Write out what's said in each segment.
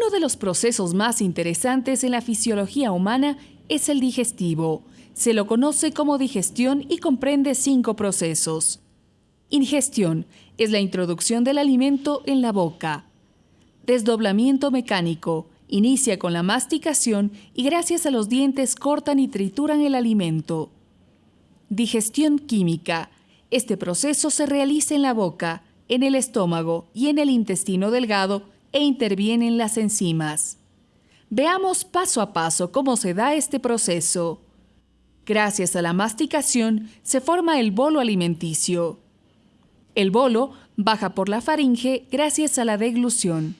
Uno de los procesos más interesantes en la fisiología humana es el digestivo. Se lo conoce como digestión y comprende cinco procesos. Ingestión es la introducción del alimento en la boca. Desdoblamiento mecánico inicia con la masticación y gracias a los dientes cortan y trituran el alimento. Digestión química. Este proceso se realiza en la boca, en el estómago y en el intestino delgado e intervienen las enzimas. Veamos paso a paso cómo se da este proceso. Gracias a la masticación se forma el bolo alimenticio. El bolo baja por la faringe gracias a la deglución.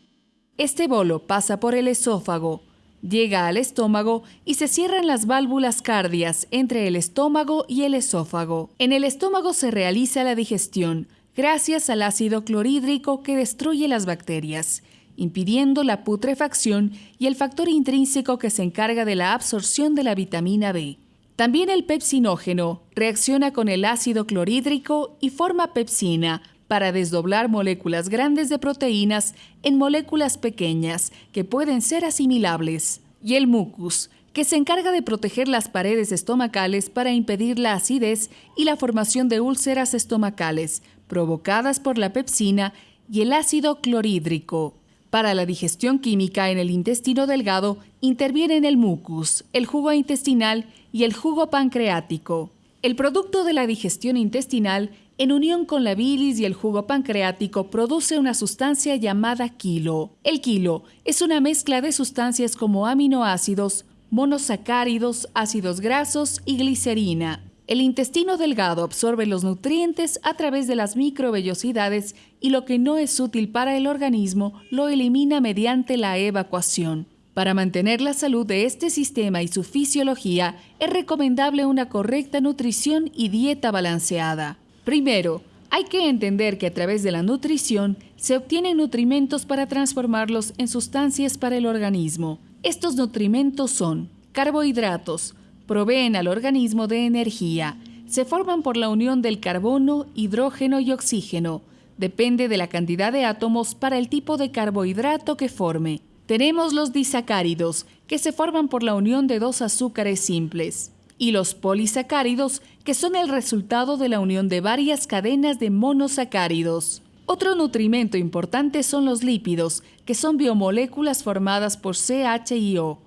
Este bolo pasa por el esófago, llega al estómago y se cierran las válvulas cardias entre el estómago y el esófago. En el estómago se realiza la digestión gracias al ácido clorhídrico que destruye las bacterias impidiendo la putrefacción y el factor intrínseco que se encarga de la absorción de la vitamina B. También el pepsinógeno reacciona con el ácido clorhídrico y forma pepsina para desdoblar moléculas grandes de proteínas en moléculas pequeñas que pueden ser asimilables. Y el mucus, que se encarga de proteger las paredes estomacales para impedir la acidez y la formación de úlceras estomacales provocadas por la pepsina y el ácido clorhídrico. Para la digestión química en el intestino delgado intervienen el mucus, el jugo intestinal y el jugo pancreático. El producto de la digestión intestinal, en unión con la bilis y el jugo pancreático, produce una sustancia llamada quilo. El quilo es una mezcla de sustancias como aminoácidos, monosacáridos, ácidos grasos y glicerina. El intestino delgado absorbe los nutrientes a través de las microvellosidades y lo que no es útil para el organismo lo elimina mediante la evacuación. Para mantener la salud de este sistema y su fisiología es recomendable una correcta nutrición y dieta balanceada. Primero, hay que entender que a través de la nutrición se obtienen nutrimentos para transformarlos en sustancias para el organismo. Estos nutrimentos son carbohidratos, proveen al organismo de energía. Se forman por la unión del carbono, hidrógeno y oxígeno. Depende de la cantidad de átomos para el tipo de carbohidrato que forme. Tenemos los disacáridos, que se forman por la unión de dos azúcares simples, y los polisacáridos, que son el resultado de la unión de varias cadenas de monosacáridos. Otro nutrimento importante son los lípidos, que son biomoléculas formadas por CH y O.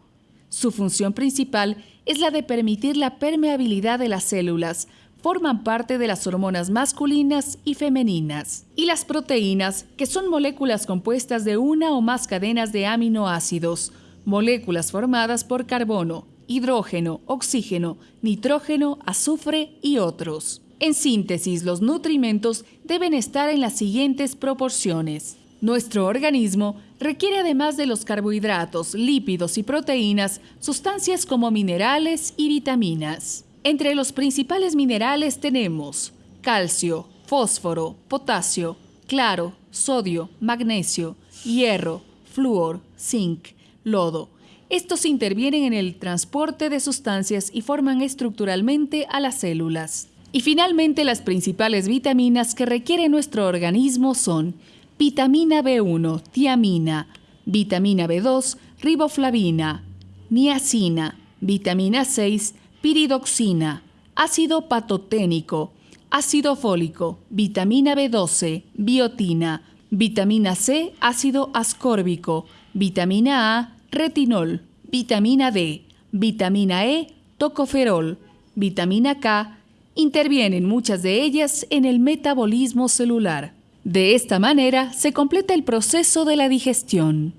Su función principal es la de permitir la permeabilidad de las células. Forman parte de las hormonas masculinas y femeninas. Y las proteínas, que son moléculas compuestas de una o más cadenas de aminoácidos, moléculas formadas por carbono, hidrógeno, oxígeno, nitrógeno, azufre y otros. En síntesis, los nutrimentos deben estar en las siguientes proporciones. Nuestro organismo requiere además de los carbohidratos, lípidos y proteínas, sustancias como minerales y vitaminas. Entre los principales minerales tenemos calcio, fósforo, potasio, claro, sodio, magnesio, hierro, flúor, zinc, lodo. Estos intervienen en el transporte de sustancias y forman estructuralmente a las células. Y finalmente las principales vitaminas que requiere nuestro organismo son vitamina B1, tiamina, vitamina B2, riboflavina, niacina, vitamina 6, piridoxina, ácido patoténico, ácido fólico, vitamina B12, biotina, vitamina C, ácido ascórbico, vitamina A, retinol, vitamina D, vitamina E, tocoferol, vitamina K, intervienen muchas de ellas en el metabolismo celular. De esta manera se completa el proceso de la digestión.